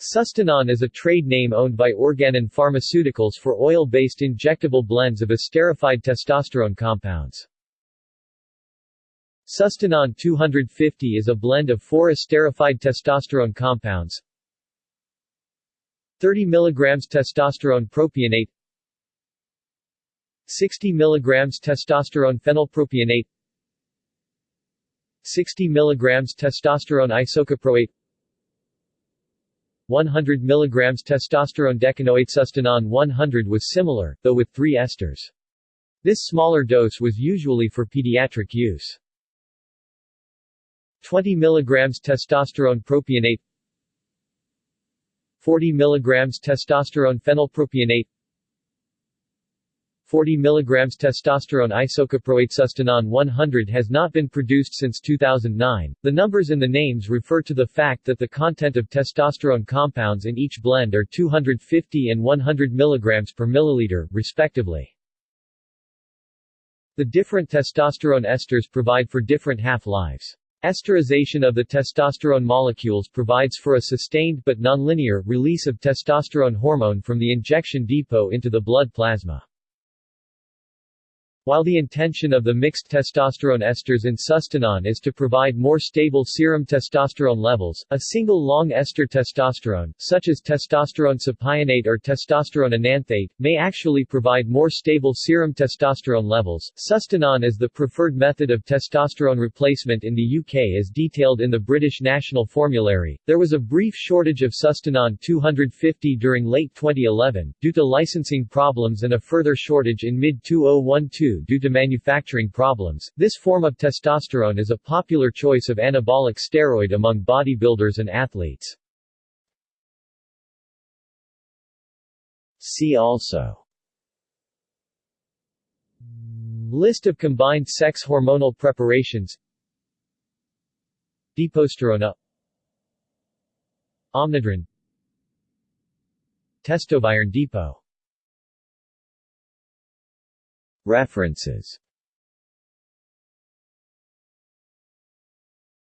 Sustanon is a trade name owned by Organon Pharmaceuticals for oil-based injectable blends of esterified testosterone compounds. Sustanon 250 is a blend of four esterified testosterone compounds 30 mg testosterone propionate 60 mg testosterone phenylpropionate 60 mg testosterone isocaproate 100 mg testosterone decanoate Sustanon 100 was similar, though with three esters. This smaller dose was usually for pediatric use. 20 mg testosterone propionate 40 mg testosterone phenylpropionate 40 mg testosterone isocaproate Sustanon 100 has not been produced since 2009. The numbers in the names refer to the fact that the content of testosterone compounds in each blend are 250 and 100 mg per milliliter, respectively. The different testosterone esters provide for different half-lives. Esterization of the testosterone molecules provides for a sustained but nonlinear release of testosterone hormone from the injection depot into the blood plasma. While the intention of the mixed testosterone esters in Sustanon is to provide more stable serum testosterone levels, a single long ester testosterone, such as testosterone cypionate or testosterone enanthate, may actually provide more stable serum testosterone levels. Sustanon is the preferred method of testosterone replacement in the UK as detailed in the British National Formulary. There was a brief shortage of Sustanon 250 during late 2011, due to licensing problems and a further shortage in mid-2012 due to manufacturing problems. This form of testosterone is a popular choice of anabolic steroid among bodybuilders and athletes. See also List of combined sex hormonal preparations Deposterone Omnadren Testoviron depot References